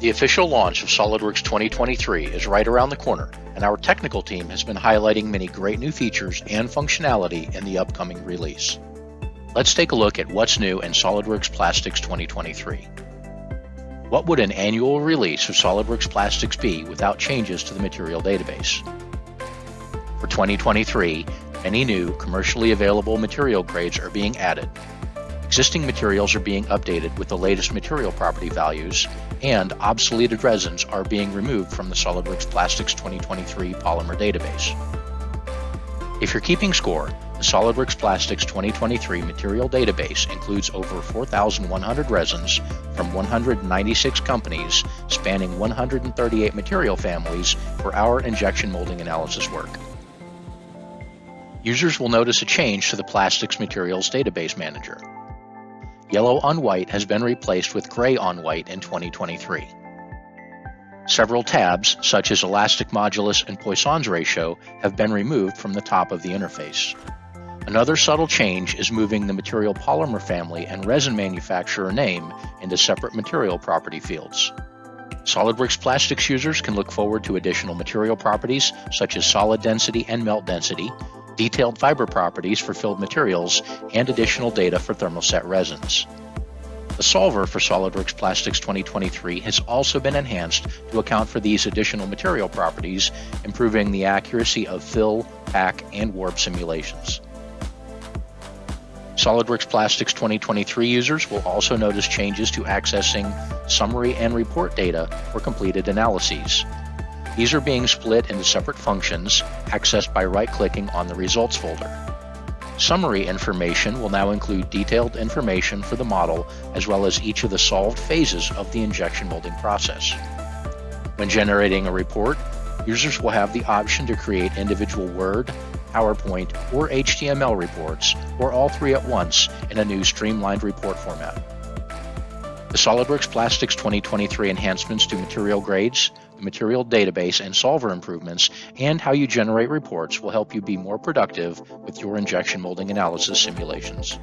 The official launch of SOLIDWORKS 2023 is right around the corner, and our technical team has been highlighting many great new features and functionality in the upcoming release. Let's take a look at what's new in SOLIDWORKS Plastics 2023. What would an annual release of SOLIDWORKS Plastics be without changes to the material database? For 2023, many new commercially available material grades are being added, Existing materials are being updated with the latest material property values, and obsoleted resins are being removed from the SOLIDWORKS Plastics 2023 polymer database. If you're keeping score, the SOLIDWORKS Plastics 2023 material database includes over 4,100 resins from 196 companies spanning 138 material families for our injection molding analysis work. Users will notice a change to the Plastics Materials Database Manager. Yellow on white has been replaced with gray on white in 2023. Several tabs, such as elastic modulus and Poisson's ratio, have been removed from the top of the interface. Another subtle change is moving the material polymer family and resin manufacturer name into separate material property fields. SOLIDWORKS Plastics users can look forward to additional material properties such as solid density and melt density, detailed fiber properties for filled materials, and additional data for thermoset resins. The solver for SOLIDWORKS Plastics 2023 has also been enhanced to account for these additional material properties, improving the accuracy of fill, pack, and warp simulations. SOLIDWORKS Plastics 2023 users will also notice changes to accessing summary and report data for completed analyses, these are being split into separate functions, accessed by right-clicking on the Results folder. Summary information will now include detailed information for the model as well as each of the solved phases of the injection molding process. When generating a report, users will have the option to create individual Word, PowerPoint, or HTML reports, or all three at once in a new streamlined report format. The SOLIDWORKS Plastics 2023 enhancements to material grades, material database and solver improvements, and how you generate reports will help you be more productive with your injection molding analysis simulations.